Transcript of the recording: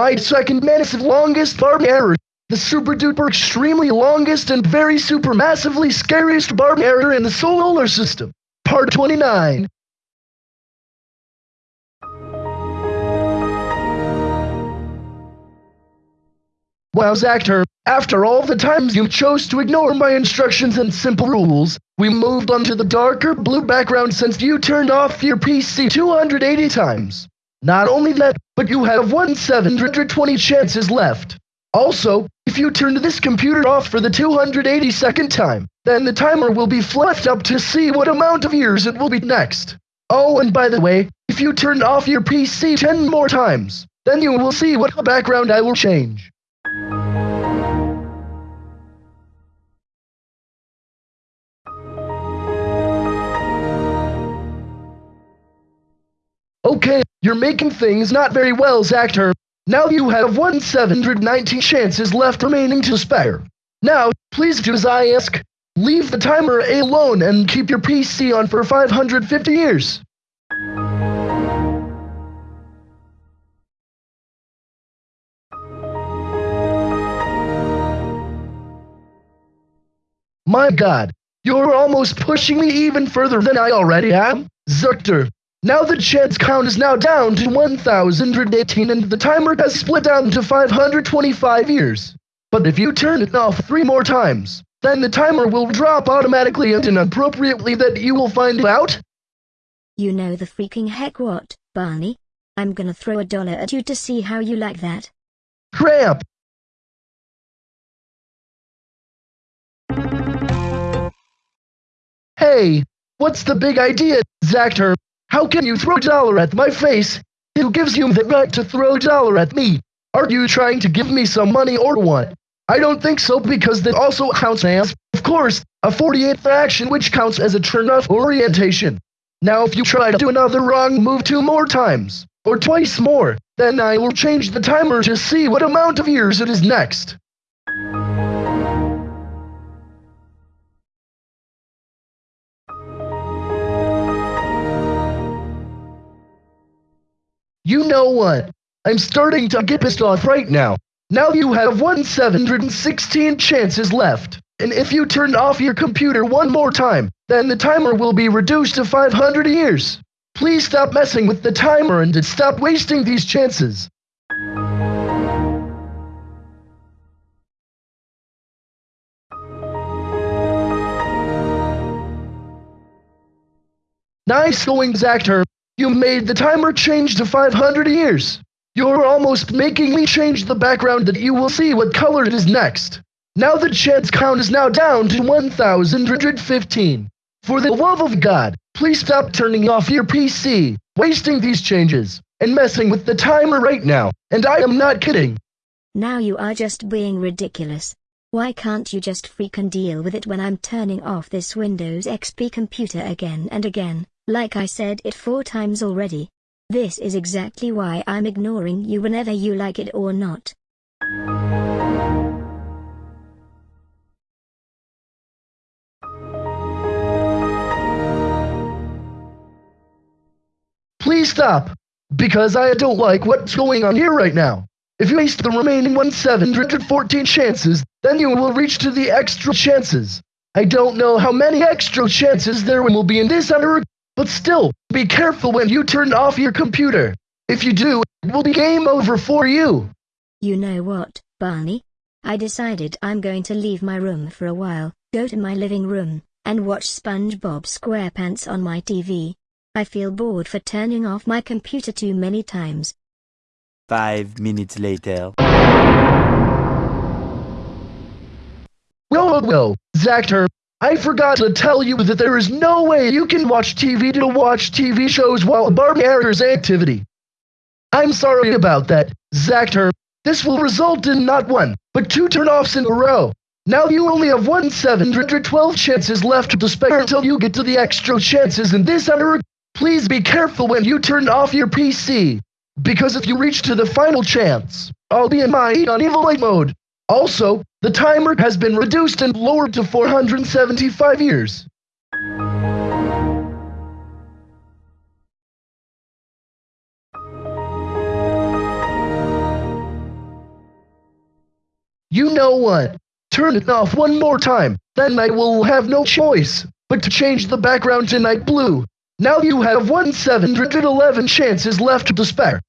My second massive longest Barney error. The super duper extremely longest and very super massively scariest Barney error in the solar system. Part 29. Wow, Zactor, after all the times you chose to ignore my instructions and simple rules, we moved on to the darker blue background since you turned off your PC 280 times. Not only that, but you have 1 720 chances left. Also, if you turn this computer off for the 282nd time, then the timer will be flipped up to see what amount of years it will be next. Oh, and by the way, if you turn off your PC 10 more times, then you will see what background I will change. You're making things not very well, Zactor. Now you have 1 719 chances left remaining to spare. Now, please do as I ask. Leave the timer alone and keep your PC on for 550 years. My god, you're almost pushing me even further than I already am. Zactor, now the chance count is now down to 1,018 and the timer has split down to 525 years. But if you turn it off three more times, then the timer will drop automatically and inappropriately that you will find out. You know the freaking heck what, Barney? I'm gonna throw a dollar at you to see how you like that. Crap! Hey, what's the big idea, Zactor? How can you throw dollar at my face? Who gives you the right to throw dollar at me? Are you trying to give me some money or what? I don't think so because that also counts as, of course, a 48th action which counts as a turn-off orientation. Now if you try to do another wrong move two more times, or twice more, then I will change the timer to see what amount of years it is next. You know what? I'm starting to get pissed off right now. Now you have 1 716 chances left. And if you turn off your computer one more time, then the timer will be reduced to 500 years. Please stop messing with the timer and stop wasting these chances. Nice going, Zactor. You made the timer change to 500 years. You're almost making me change the background that you will see what color it is next. Now the chance count is now down to 1,115. For the love of God, please stop turning off your PC, wasting these changes, and messing with the timer right now, and I am not kidding. Now you are just being ridiculous. Why can't you just freaking deal with it when I'm turning off this Windows XP computer again and again? Like I said it four times already. This is exactly why I'm ignoring you whenever you like it or not. Please stop, because I don't like what's going on here right now. If you waste the remaining 1714 chances, then you will reach to the extra chances. I don't know how many extra chances there will be in this under but still, be careful when you turn off your computer. If you do, it will be game over for you. You know what, Barney? I decided I'm going to leave my room for a while, go to my living room, and watch SpongeBob SquarePants on my TV. I feel bored for turning off my computer too many times. Five minutes later. Well, well, well, Zactor, I forgot to tell you that there is no way you can watch TV to watch TV shows while Barbie airs activity. I'm sorry about that, Zactor. This will result in not one, but two turn-offs in a row. Now you only have one 712 chances left to spare until you get to the extra chances in this under. Please be careful when you turn off your PC, because if you reach to the final chance, I'll be in my evil light mode. Also, the timer has been reduced and lowered to 475 years. You know what? Turn it off one more time, then I will have no choice but to change the background to night blue. Now you have 1 711 chances left to spare.